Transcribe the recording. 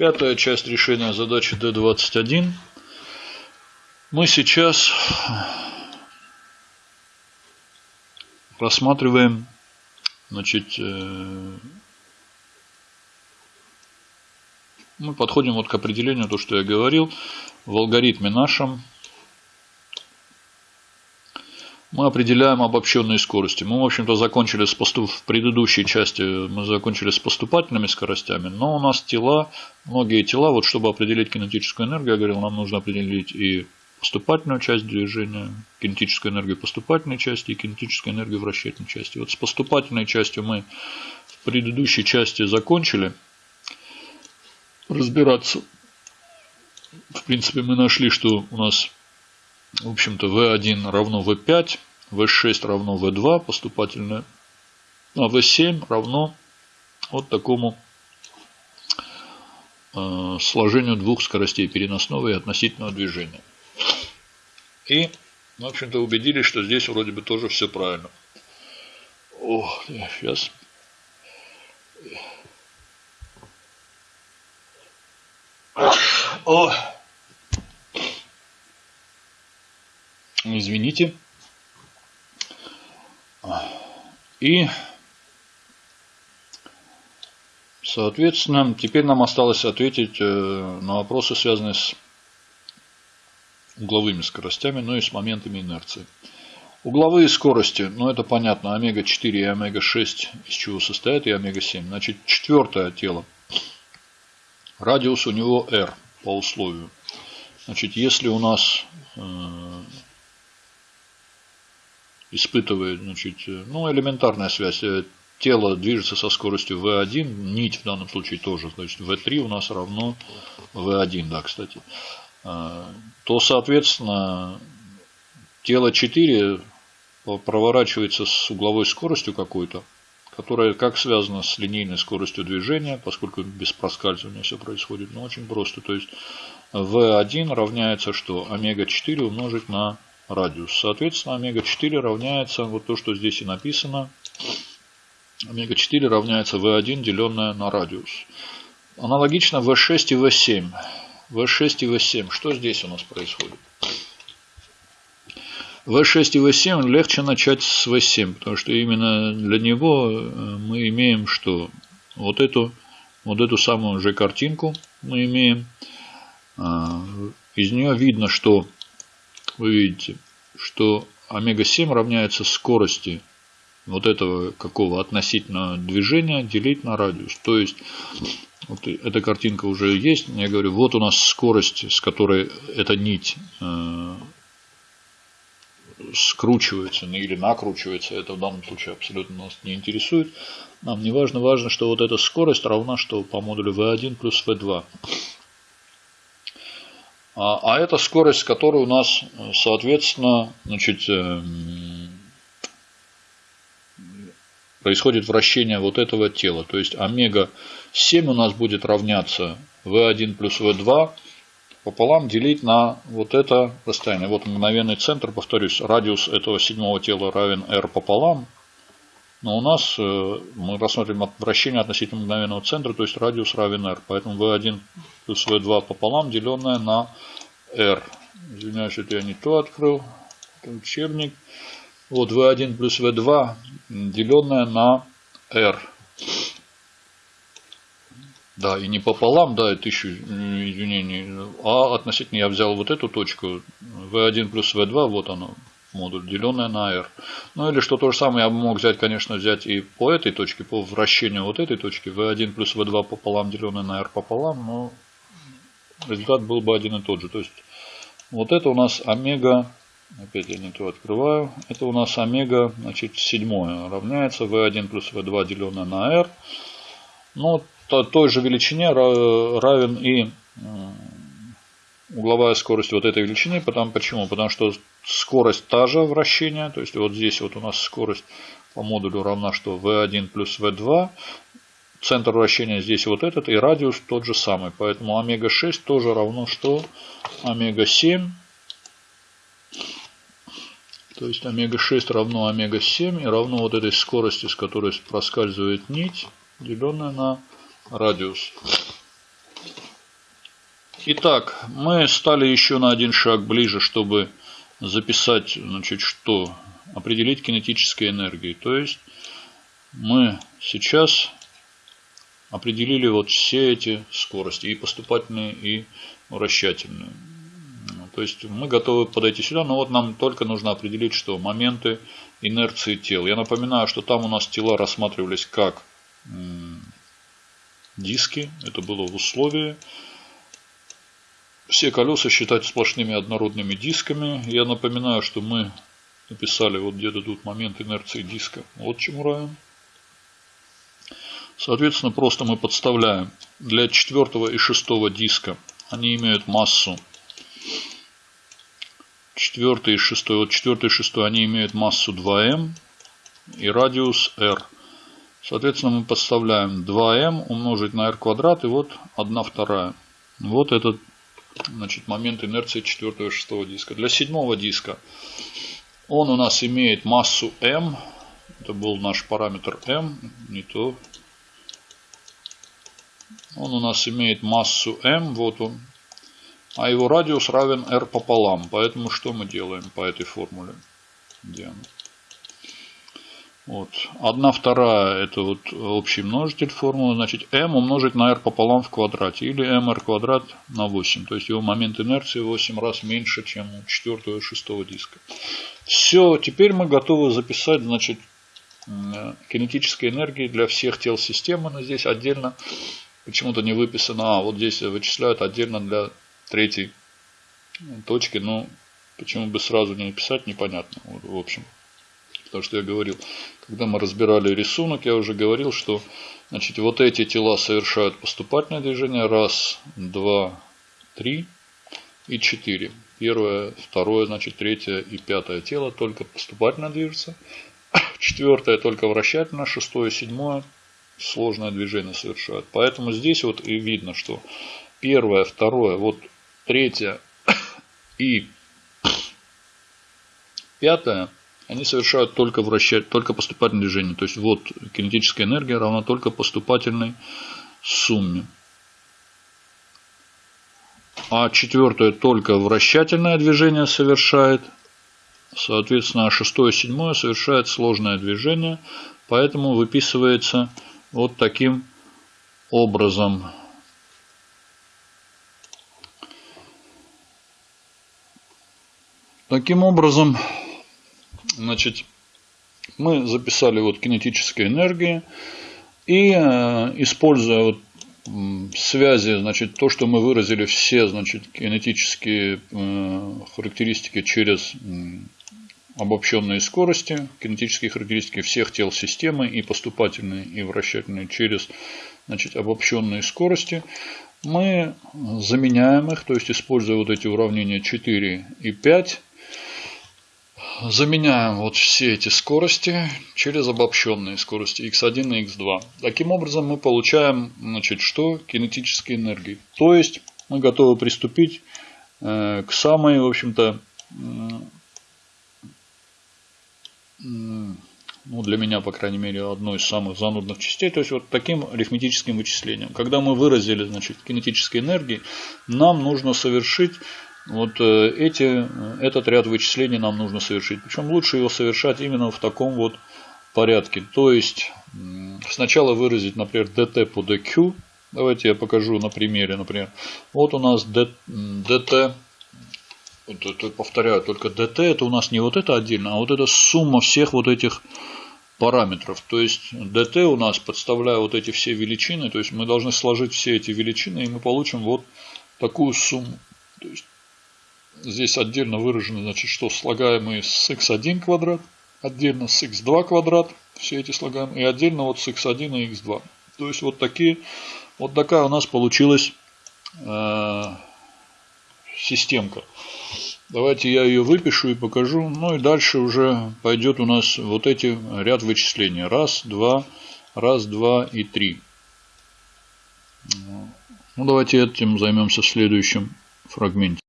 Пятая часть решения задачи D21. Мы сейчас рассматриваем значит, э, мы подходим вот к определению, то, что я говорил, в алгоритме нашем мы определяем обобщенные скорости. Мы, в общем-то, закончили с поступ... в предыдущей части мы закончили с поступательными скоростями, но у нас тела, многие тела, вот чтобы определить кинетическую энергию, я говорил, нам нужно определить и поступательную часть движения, кинетическую энергию поступательной части и кинетическую энергию вращательной части. Вот с поступательной частью мы в предыдущей части закончили разбираться. В принципе, мы нашли, что у нас в общем-то, V1 равно V5, V6 равно V2 поступательное, а V7 равно вот такому э, сложению двух скоростей переносного и относительного движения. И, в общем-то, убедились, что здесь вроде бы тоже все правильно. О, сейчас. О, Извините. И, соответственно, теперь нам осталось ответить э, на вопросы, связанные с угловыми скоростями, ну и с моментами инерции. Угловые скорости, ну это понятно, омега-4 и омега-6 из чего состоят, и омега-7. Значит, четвертое тело. Радиус у него r по условию. Значит, если у нас э, испытывает, значит, ну, элементарная связь. Э, тело движется со скоростью v1, нить в данном случае тоже, значит, v3 у нас равно v1, да, кстати. А, то, соответственно, тело 4 проворачивается с угловой скоростью какой-то, которая как связана с линейной скоростью движения, поскольку без проскальзывания все происходит, но очень просто. То есть v1 равняется что? Омега-4 умножить на радиус. Соответственно, омега-4 равняется, вот то, что здесь и написано, омега-4 равняется v1, деленное на радиус. Аналогично v6 и v7. v6 и v7. Что здесь у нас происходит? v6 и v7 легче начать с v7, потому что именно для него э, мы имеем что? Вот эту, вот эту самую же картинку мы имеем. А, из нее видно, что вы видите, что омега-7 равняется скорости вот этого какого относительного движения делить на радиус. То есть, вот эта картинка уже есть. Я говорю, вот у нас скорость, с которой эта нить э, скручивается ну, или накручивается. Это в данном случае абсолютно нас не интересует. Нам не важно, важно, что вот эта скорость равна, что по модулю V1 плюс V2. А, а это скорость, которая у нас, соответственно, значит, эм, происходит вращение вот этого тела. То есть омега-7 у нас будет равняться V1 плюс V2 пополам делить на вот это расстояние. Вот мгновенный центр, повторюсь, радиус этого седьмого тела равен r пополам. Но у нас э, мы рассмотрим вращение относительно мгновенного центра, то есть радиус равен r. Поэтому v1 плюс v2 пополам, деленное на r. Извиняюсь, это я не то открыл. Это учебник. Вот v1 плюс v2, деленное на r. Да, и не пополам, да, еще извинений, а относительно я взял вот эту точку, v1 плюс v2, вот оно, модуль, деленное на r. Ну или что то же самое я мог взять, конечно, взять и по этой точке, по вращению вот этой точки, v1 плюс v2 пополам, деленное на r пополам, но результат был бы один и тот же. То есть вот это у нас омега, опять я не то открываю, это у нас омега, значит, седьмое равняется v1 плюс v2 деленное на r. Ну, то, той же величине равен и угловая скорость вот этой величины. Потому, почему? Потому что скорость та же вращения. То есть вот здесь вот у нас скорость по модулю равна что v1 плюс v2. Центр вращения здесь вот этот и радиус тот же самый. Поэтому омега-6 тоже равно что омега-7. То есть омега-6 равно омега-7 и равно вот этой скорости, с которой проскальзывает нить, деленная на радиус. Итак, мы стали еще на один шаг ближе, чтобы записать, значит, что? Определить кинетические энергии. То есть мы сейчас определили вот все эти скорости, и поступательные, и вращательные. То есть мы готовы подойти сюда, но вот нам только нужно определить, что моменты инерции тел. Я напоминаю, что там у нас тела рассматривались как диски, это было в условии. Все колеса считать сплошными однородными дисками. Я напоминаю, что мы написали вот где-то момент инерции диска. Вот чему равен. Соответственно, просто мы подставляем для четвертого и шестого диска. Они имеют массу. Четвертый и шестой. Вот четвертый и шестой они имеют массу 2m и радиус r. Соответственно, мы подставляем 2m умножить на r квадрат и вот 1 вторая. Вот этот значит, момент инерции четвертого и шестого диска. Для седьмого диска он у нас имеет массу m. Это был наш параметр m, не то он у нас имеет массу m, вот он. А его радиус равен r пополам. Поэтому что мы делаем по этой формуле? Она? Вот. Одна вторая это вот общий множитель формулы. Значит m умножить на r пополам в квадрате. Или mr квадрат на 8. То есть его момент инерции 8 раз меньше, чем у четвертого и шестого диска. Все, теперь мы готовы записать значит, кинетической энергии для всех тел системы. Но здесь отдельно почему-то не выписано. А, вот здесь вычисляют отдельно для третьей точки. Но почему бы сразу не написать, непонятно. В общем. Потому что я говорил, когда мы разбирали рисунок, я уже говорил, что значит, вот эти тела совершают поступательное движение. Раз, два, три и четыре. Первое, второе, значит, третье и пятое тело только поступательно движется. Четвертое только вращательно, шестое, седьмое сложное движение совершают. Поэтому здесь вот и видно, что первое, второе, вот третье и пятое, они совершают только вращать, только поступательное движение. То есть вот кинетическая энергия равна только поступательной сумме. А четвертое только вращательное движение совершает. Соответственно, шестое и седьмое совершает сложное движение. Поэтому выписывается вот таким образом. Таким образом, значит, мы записали вот кинетические энергии и э, используя вот связи, значит, то, что мы выразили все, значит, кинетические э, характеристики через обобщенные скорости, кинетические характеристики всех тел системы и поступательные и вращательные через значит, обобщенные скорости, мы заменяем их, то есть используя вот эти уравнения 4 и 5, заменяем вот все эти скорости через обобщенные скорости x1 и x2. Таким образом мы получаем значит, что? Кинетические энергии. То есть мы готовы приступить э, к самой, в общем-то, ну, для меня, по крайней мере, одной из самых занудных частей. То есть, вот таким арифметическим вычислением. Когда мы выразили, значит, кинетические энергии, нам нужно совершить вот э, эти, этот ряд вычислений нам нужно совершить. Причем лучше его совершать именно в таком вот порядке. То есть, сначала выразить, например, dt по dq. Давайте я покажу на примере, например. Вот у нас dt повторяю, только dt это у нас не вот это отдельно, а вот это сумма всех вот этих параметров. То есть dt у нас, подставляя вот эти все величины, то есть мы должны сложить все эти величины, и мы получим вот такую сумму. То есть здесь отдельно выражено, значит, что слагаемые с x1 квадрат, отдельно с x2 квадрат, все эти слагаем, и отдельно вот с x1 и x2. То есть вот такие, вот такая у нас получилась э, системка. Давайте я ее выпишу и покажу. Ну и дальше уже пойдет у нас вот эти ряд вычислений. Раз, два, раз, два и три. Ну давайте этим займемся в следующем фрагменте.